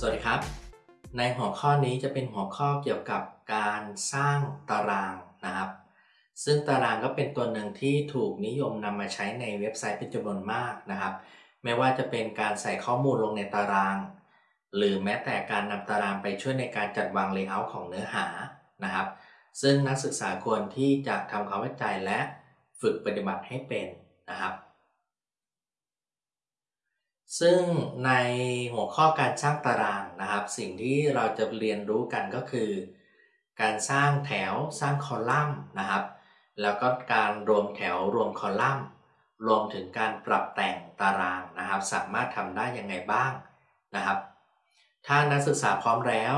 สวัสดีครับ ในหัวข้อนี้จะเป็นหัวข้อเกี่ยวกับการสร้างตารางนะครับ ซึ่งตารางก็เป็นตัวหนึ่งที่ถูกนิยมนำมาใช้ในเว็บไซต์เป็นจำนวนมากนะครับ ไม่ว่าจะเป็นการใส่ข้อมูลลงในตาราง หรือแม้แต่การนำตารางไปช่วยในการจัดวาง layer ของเนื้อหานะครับ ซึ่งนักศึกษาควรที่จะทำความเข้าใจและฝึกปฏิบัติให้เป็นนะครับ ซึ่งในหัวข้อการสร้างตารางนะครับ สิ่งที่เราจะเรียนรู้กันก็คือ การสร้างแถวสร้างคอลัมน์นะครับ แล้วก็การรวมแถวรวมคอลัมน์ รวมถึงการปรับแต่งตารางนะครับ สามารถทำได้ยังไงบ้างนะครับ ถ้านักศึกษาพร้อมแล้ว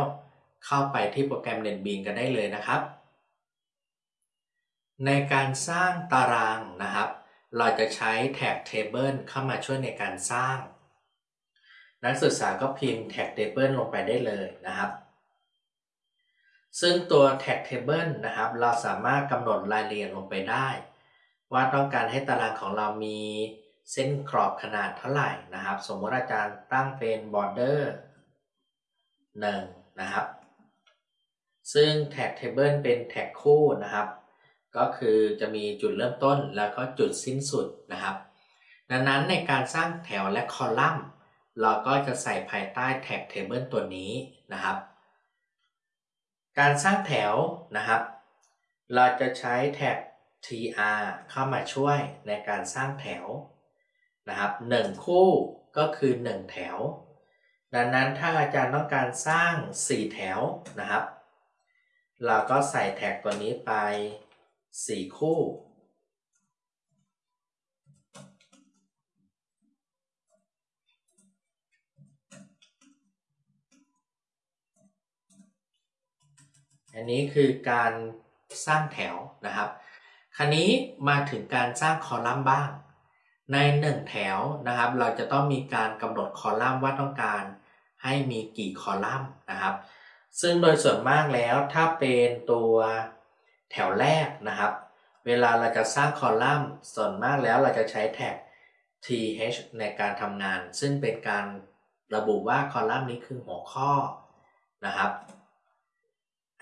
เข้าไปที่โปรแกรม NetBeans กันได้เลยนะครับ ในการสร้างตารางนะครับเราจะใช้แท็ก Table เข้ามาช่วยในการสร้าง นักศึกษาก็พิมพ์แท็ก Table ลงไปได้เลยนะครับ ซึ่งตัวแท็ก Table นะครับ เราสามารถกำหนดรายละเอียดลงไปได้ ว่าต้องการให้ตารางของเรามีเส้นกรอบขนาดเท่าไหร่นะครับ สมมติอาจารย์ตั้งเป็น border 1 นะครับ ซึ่งแท็ก Table เป็นแท็กคู่นะครับ ก็คือจะมีจุดเริ่มต้นแล้วก็จุดสิ้นสุดนะครับ ดังนั้นในการสร้างแถวและคอลัมน์ เราก็จะใส่ภายใต้แท็ก Table ตัวนี้นะครับ การสร้างแถวนะครับ เราจะใช้แท็ก tr เข้ามาช่วยในการสร้างแถวนะครับ1คู่ก็คือ 1 แถว ดังนั้นถ้าอาจารย์ต้องการสร้าง 4 แถวนะครับ เราก็ใส่แท็กตัวนี้ไป 4 คู่ อันนี้คือการสร้างแถวนะครับคราวนี้มาถึงการสร้างคอลัมน์บ้าง ใน 1 แถวนะครับ เราจะต้องมีการกำหนดคอลัมน์ว่าต้องการให้มีกี่คอลัมน์นะครับ ซึ่งโดยส่วนมากแล้วถ้าเป็นตัวแถวแรกนะครับ เวลาเราจะสร้างคอลัมน์ส่วนมากแล้วเราจะใช้แท็ก th ในการทำงาน ซึ่งเป็นการระบุว่าคอลัมน์นี้คือหัวข้อนะครับ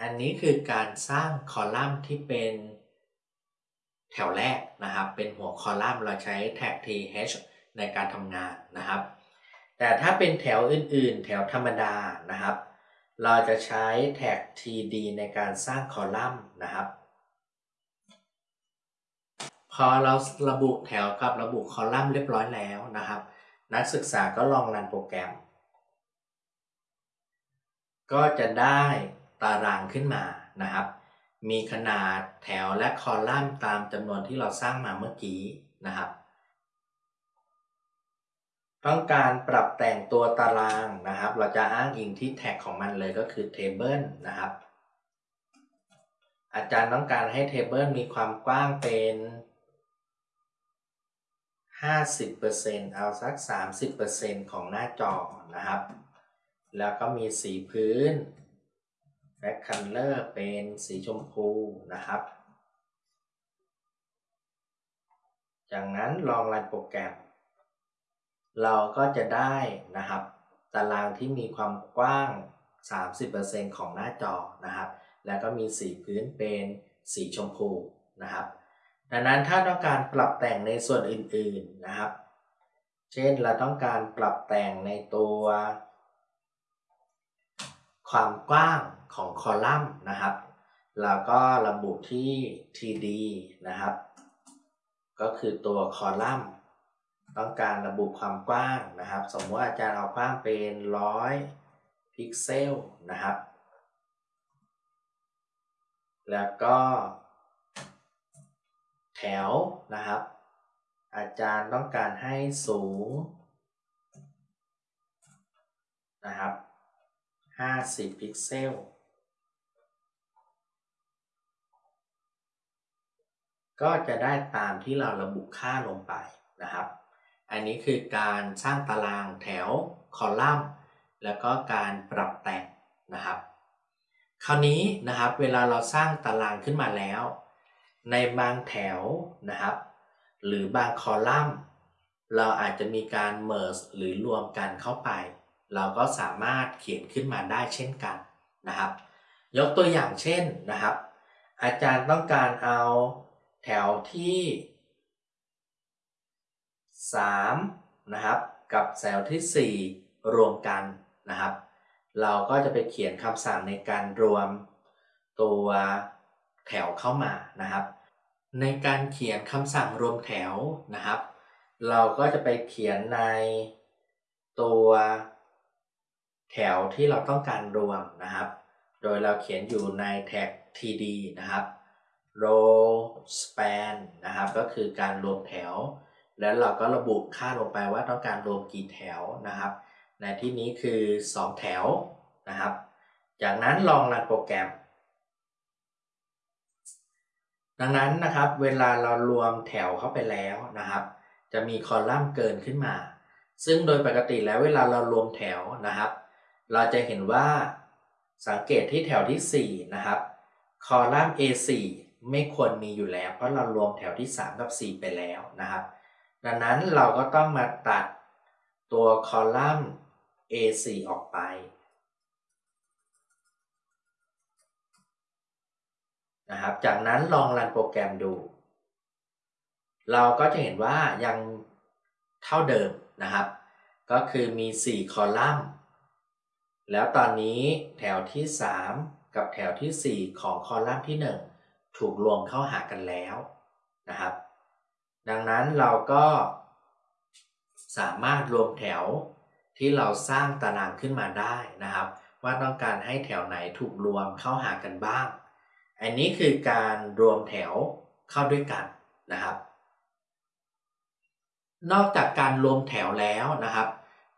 อันนี้คือการสร้างคอลัมน์ที่เป็นแถวแรกนะครับ เป็นหัวคอลัมน์เราใช้แท็ก th ในการทำงานนะครับ แต่ถ้าเป็นแถวอื่นๆ แถวธรรมดานะครับ เราจะใช้แท็ก td ในการสร้างคอลัมน์นะครับ พอเราระบุแถวกับระบุคอลัมน์เรียบร้อยแล้วนะครับ นักศึกษาก็ลองรันโปรแกรม ก็จะได้ ตารางขึ้นมานะครับ มีขนาดแถวและคอลัมน์ตามจำนวนที่เราสร้างมาเมื่อกี้นะครับ ต้องการปรับแต่งตัวตารางนะครับ เราจะอ้างอิงที่แท็กของมันเลยก็คือ table นะครับ อาจารย์ต้องการให้ table มีความกว้างเป็น50%เอาสัก 30%ของหน้าจอนะครับ แล้วก็มีสีพื้น back color เป็นสีชมพูนะครับ จากนั้นลองรันโปรแกรม เราก็จะได้นะครับ ตารางที่มีความกว้าง 30%ของหน้าจอนะครับ แล้วก็มีสีพื้นเป็นสีชมพูนะครับ ดังนั้นถ้าต้องการปรับแต่งในส่วนอื่นๆนะครับ เช่นเราต้องการปรับแต่งในตัว ความกว้าง ของคอลัมน์นะครับเราก็ระบุที่ td นะครับ ก็คือตัวคอลัมน์ ต้องการระบุความกว้างนะครับ สมมติอาจารย์เอากว้างเป็น100พิกเซลนะครับ แล้วก็ แถวนะครับ อาจารย์ต้องการให้สูงนะครับ 50 พิกเซล ก็จะได้ตามที่เราระบุค่าลงไปนะครับ อันนี้คือการสร้างตารางแถวคอลัมน์ แล้วก็การปรับแต่งนะครับ คราวนี้นะครับเวลาเราสร้างตารางขึ้นมาแล้ว ในบางแถวนะครับ หรือบางคอลัมน์ เราอาจจะมีการ merge หรือรวมกันเข้าไป เราก็สามารถเขียนขึ้นมาได้เช่นกันนะครับ ยกตัวอย่างเช่นนะครับ อาจารย์ต้องการเอา ถวที่3นะครับกับแถวที่ 4 รวมกันนะครับ เราก็จะไปเขียนคำสั่งในการรวมตัวแถวเข้ามานะครับ ในการเขียนคำสั่งรวมแถวนะครับ เราก็จะไปเขียนในตัวแถวที่เราต้องการรวมนะครับ โดยเราเขียนอยู่ในแท็ก td นะครับ row span นะครับ ก็คือการรวมแถว แล้วเราก็ระบุค่าลงไปว่าต้องการรวมกี่แถวนะครับ ในที่นี้คือ 2 แถวนะครับ จากนั้นลองรันโปรแกรม ดังนั้นนะครับเวลาเรารวมแถวเข้าไปแล้วนะครับ จะมีคอลัมน์เกินขึ้นมา ซึ่งโดยปกติแล้วเวลาเรารวมแถวนะครับ เราจะเห็นว่าสังเกตที่แถวที่ 4 นะครับ คอลัมน์ A4 ไม่ควรมีอยู่แล้ว เพราะเรารวมแถวที่ 3 กับ 4 ไปแล้วนะครับ ดังนั้นเราก็ต้องมาตัดตัวคอลัมน์ A4 ออกไปนะครับ จากนั้นลองรันโปรแกรมดู เราก็จะเห็นว่ายังเท่าเดิมนะครับ ก็คือมี 4 คอลัมน์ แล้วตอนนี้แถวที่ 3 กับแถวที่ 4 ของคอลัมน์ที่ 1 ถูกรวมเข้าหากันแล้วนะครับ ดังนั้นเราก็สามารถรวมแถวที่เราสร้างตารางขึ้นมาได้นะครับ ว่าต้องการให้แถวไหนถูกรวมเข้าหากันบ้าง อันนี้คือการรวมแถวเข้าด้วยกันนะครับ นอกจากการรวมแถวแล้วนะครับ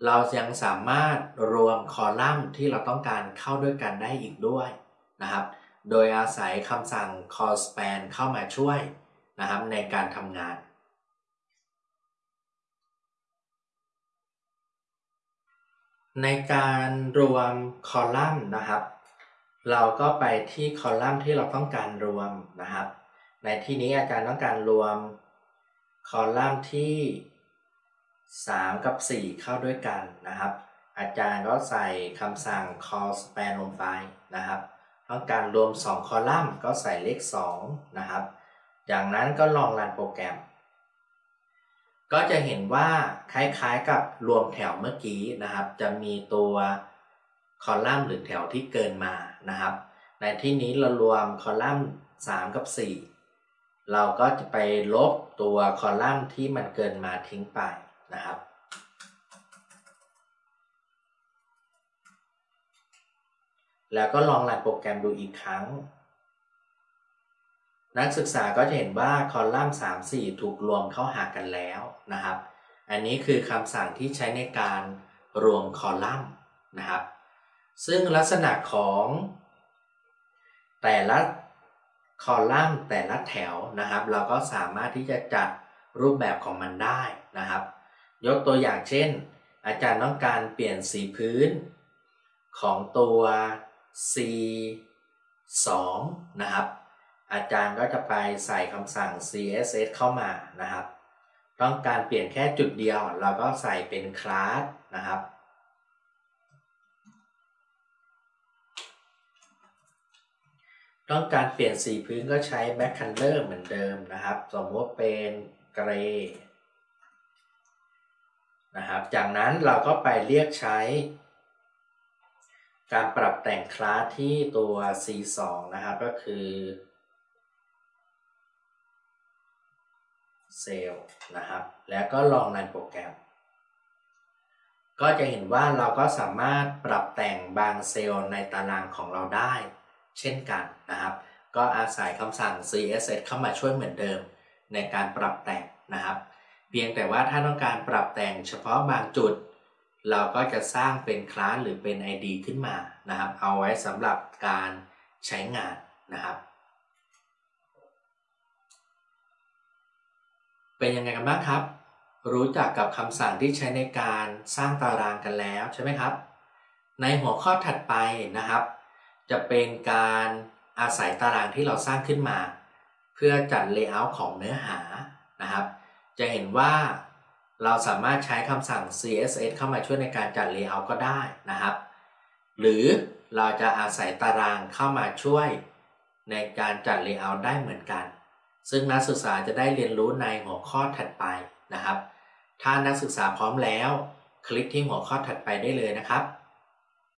เรายังสามารถรวมคอลัมน์ที่เราต้องการเข้าด้วยกันได้อีกด้วยนะครับ โดยอาศัยคำสั่ง call span เข้ามาช่วยนะครับในการทำงานในการรวมคอลัมน์นะครับ เราก็ไปที่คอลัมน์ที่เราต้องการรวมนะครับ ในที่นี้อาจารย์ต้องการรวมคอลัมน์ที่ 3 กับ 4 เข้าด้วยกันนะครับ อาจารย์ก็ใส่คำสั่ง call span ลงไปนะครับ ต้องการรวม 2 คอลัมน์ก็ใส่เลข 2 นะครับ จากนั้นก็ลองรันโปรแกรม ก็จะเห็นว่าคล้ายๆกับรวมแถวเมื่อกี้นะครับ จะมีตัวคอลัมน์หรือแถวที่เกินมานะครับ ในที่นี้เรารวมคอลัมน์ 3 กับ 4 เราก็จะไปลบตัวคอลัมน์ที่มันเกินมาทิ้งไปนะครับ แล้วก็ลองรันโปรแกรมดูอีกครั้ง นักศึกษาก็จะเห็นว่าคอลัมน์3 4 ถูกรวมเข้าหากันแล้วนะครับ อันนี้คือคำสั่งที่ใช้ในการรวมคอลัมน์นะครับ ซึ่งลักษณะของแต่ละคอลัมน์แต่ละแถวนะครับ เราก็สามารถที่จะจัดรูปแบบของมันได้นะครับ ยกตัวอย่างเช่น อาจารย์ต้องการเปลี่ยนสีพื้นของตัว C 2นะครับ อาจารย์ก็จะไปใส่คำสั่ง css เข้ามานะครับ ต้องการเปลี่ยนแค่จุดเดียว เราก็ใส่เป็นคลาสนะครับ ต้องการเปลี่ยนสีพื้นก็ใช้ back color เหมือนเดิมนะครับ สมมติเป็นเกรย์นะครับ จากนั้นเราก็ไปเรียกใช้ การปรับแต่งคลาสที่ตัว C2 นะครับก็คือเซลล์นะครับ แล้วก็ลองรันโปรแกรม ก็จะเห็นว่าเราก็สามารถปรับแต่งบางเซลล์ในตารางของเราได้ เช่นกันนะครับ ก็อาศัยคำสั่ง css เข้ามาช่วยเหมือนเดิม ในการปรับแต่งนะครับ เพียงแต่ว่าถ้าต้องการปรับแต่งเฉพาะบางจุด เราก็จะสร้างเป็นคลาสหรือเป็น ID ขึ้นมานะครับ เอาไว้สำหรับการใช้งานนะครับ เป็นยังไงกันบ้างครับ รู้จักกับคำสั่งที่ใช้ในการสร้างตารางกันแล้วใช่ไหมครับ ในหัวข้อถัดไปนะครับ จะเป็นการอาศัยตารางที่เราสร้างขึ้นมา เพื่อจัดเลเยอร์ของเนื้อหานะครับ จะเห็นว่า เราสามารถใช้คำสั่ง css เข้ามาช่วยในการจัด layout ก็ได้นะครับ หรือเราจะอาศัยตารางเข้ามาช่วยในการจัด layout ได้เหมือนกัน ซึ่งนักศึกษาจะได้เรียนรู้ในหัวข้อถัดไปนะครับ ถ้านักศึกษาพร้อมแล้ว คลิกที่หัวข้อถัดไปได้เลยนะครับ